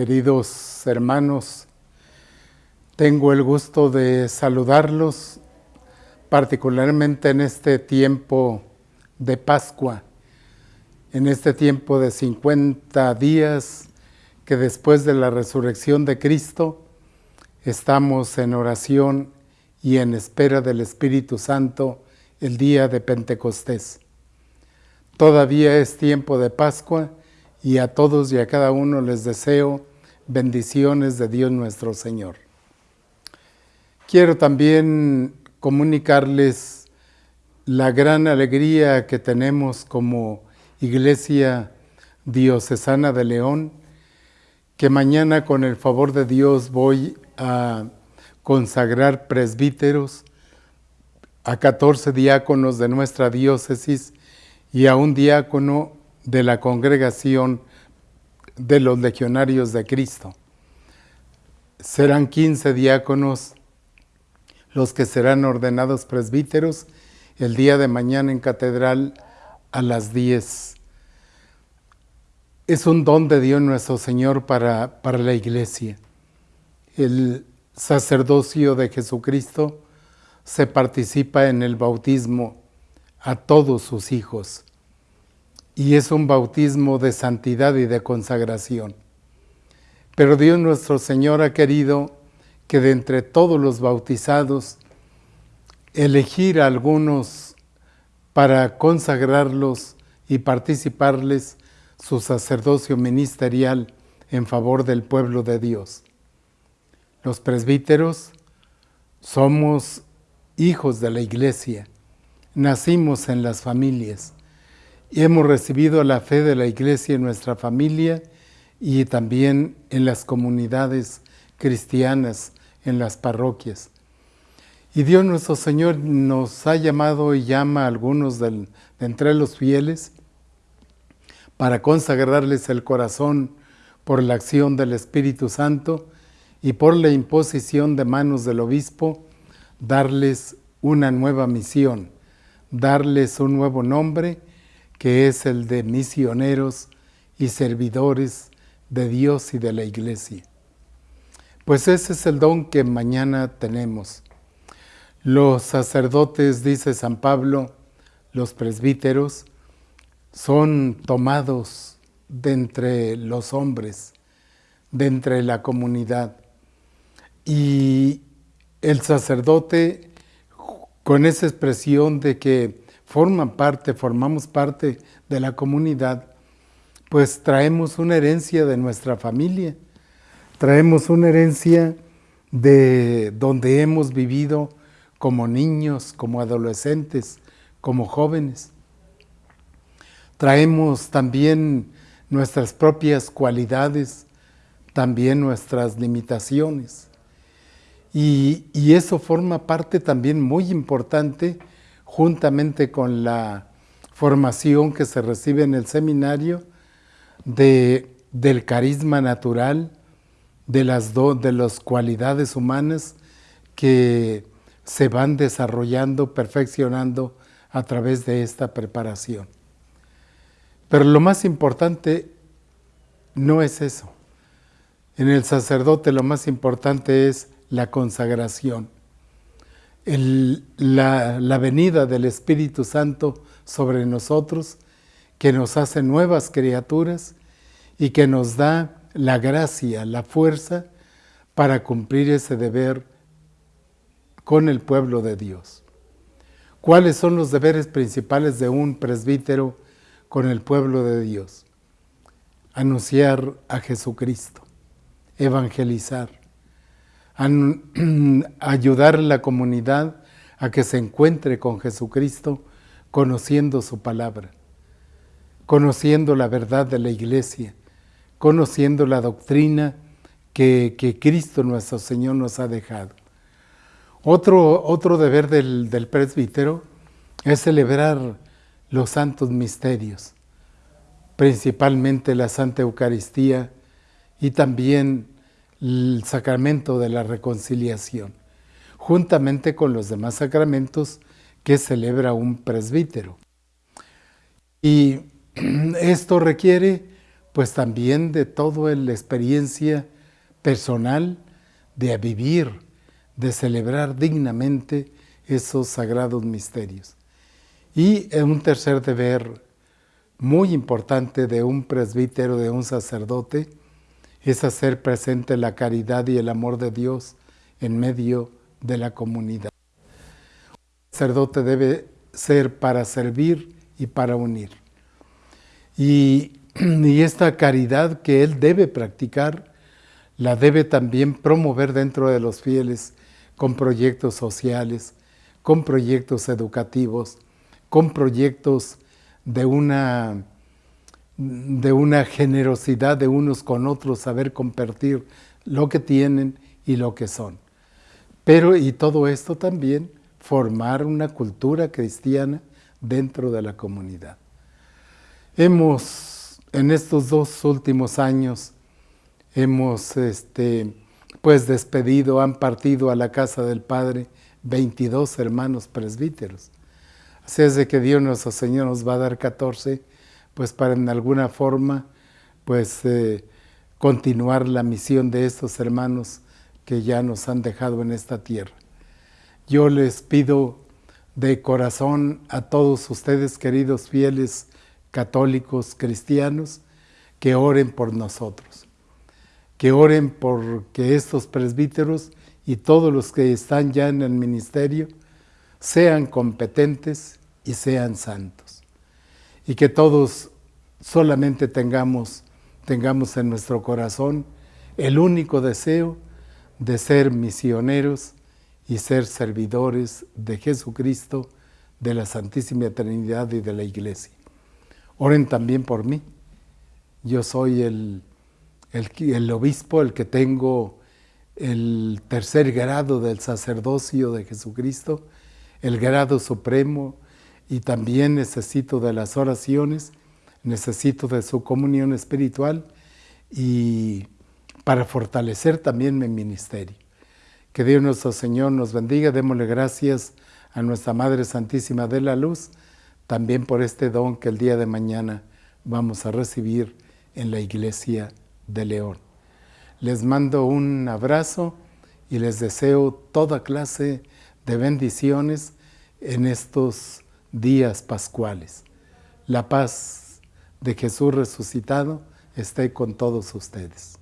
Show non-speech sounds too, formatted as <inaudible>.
Queridos hermanos, tengo el gusto de saludarlos, particularmente en este tiempo de Pascua, en este tiempo de 50 días que después de la resurrección de Cristo estamos en oración y en espera del Espíritu Santo el día de Pentecostés. Todavía es tiempo de Pascua y a todos y a cada uno les deseo bendiciones de Dios nuestro Señor. Quiero también comunicarles la gran alegría que tenemos como Iglesia Diocesana de León, que mañana con el favor de Dios voy a consagrar presbíteros, a 14 diáconos de nuestra diócesis y a un diácono de la congregación de los legionarios de Cristo. Serán 15 diáconos los que serán ordenados presbíteros el día de mañana en catedral a las 10. Es un don de Dios nuestro Señor para, para la iglesia. El sacerdocio de Jesucristo se participa en el bautismo a todos sus hijos y es un bautismo de santidad y de consagración. Pero Dios nuestro Señor ha querido que de entre todos los bautizados, elegir a algunos para consagrarlos y participarles su sacerdocio ministerial en favor del pueblo de Dios. Los presbíteros somos hijos de la iglesia, nacimos en las familias y hemos recibido la fe de la iglesia en nuestra familia y también en las comunidades cristianas, en las parroquias. Y Dios nuestro Señor nos ha llamado y llama a algunos de entre los fieles para consagrarles el corazón por la acción del Espíritu Santo y por la imposición de manos del obispo, darles una nueva misión, darles un nuevo nombre que es el de misioneros y servidores de Dios y de la iglesia. Pues ese es el don que mañana tenemos. Los sacerdotes, dice San Pablo, los presbíteros, son tomados de entre los hombres, de entre la comunidad. Y el sacerdote, con esa expresión de que forman parte, formamos parte de la comunidad, pues traemos una herencia de nuestra familia, traemos una herencia de donde hemos vivido como niños, como adolescentes, como jóvenes. Traemos también nuestras propias cualidades, también nuestras limitaciones. Y, y, eso forma parte también muy importante juntamente con la formación que se recibe en el seminario de, del carisma natural, de las, de las cualidades humanas que se van desarrollando, perfeccionando a través de esta preparación. Pero lo más importante no es eso. En el sacerdote lo más importante es la consagración la, venida del Espíritu Santo sobre nosotros, que nos hace nuevas criaturas y que nos da la gracia, la fuerza para cumplir ese deber con el pueblo de Dios. ¿Cuáles son los deberes principales de un presbítero con el pueblo de Dios? Anunciar a Jesucristo, evangelizar, <clears throat> ayudar a la comunidad a que se encuentre con Jesucristo conociendo su palabra, conociendo la verdad de la iglesia, conociendo la doctrina que, Cristo nuestro Señor nos ha dejado. Otro, otro deber del, del presbítero es celebrar los santos misterios, principalmente la Santa Eucaristía y también el sacramento de la reconciliación, juntamente con los demás sacramentos que celebra un presbítero. Y <clears throat> esto requiere pues también de toda la experiencia personal de vivir, de celebrar dignamente esos sagrados misterios. Y un tercer deber muy importante de un presbítero, de un sacerdote, es hacer presente la caridad y el amor de Dios en medio de la comunidad. Un sacerdote debe ser para servir y para unir. Y, <clears throat> y esta caridad que él debe practicar, la debe también promover dentro de los fieles con proyectos sociales, con proyectos educativos, con proyectos de una, de una generosidad de unos con otros, saber compartir lo que tienen y lo que son. Pero, y todo esto también, formar una cultura cristiana dentro de la comunidad. Hemos, en estos dos últimos años, hemos este, pues despedido, han partido a la casa del Padre 22 hermanos presbíteros. Así es de que Dios nuestro Señor nos va a dar 14, pues para en alguna forma, pues eh, continuar la misión de estos hermanos que ya nos han dejado en esta tierra. Yo les pido de corazón a todos ustedes, queridos fieles católicos cristianos, que oren por nosotros, que oren por que estos presbíteros y todos los que están ya en el ministerio sean competentes y sean santos. Y que todos solamente tengamos, tengamos en nuestro corazón el único deseo de ser misioneros y ser servidores de Jesucristo, de la Santísima Trinidad y de la Iglesia. Oren también por mí. Yo soy el, el, el obispo, el que tengo el tercer grado del sacerdocio de Jesucristo, el grado supremo, y también necesito de las oraciones, necesito de su comunión espiritual y para fortalecer también mi ministerio. Que Dios nuestro Señor nos bendiga, démosle gracias a nuestra Madre Santísima de la Luz, también por este don que el día de mañana vamos a recibir en la Iglesia de León. Les mando un abrazo y les deseo toda clase de bendiciones en estos días pascuales. La paz de Jesús resucitado esté con todos ustedes.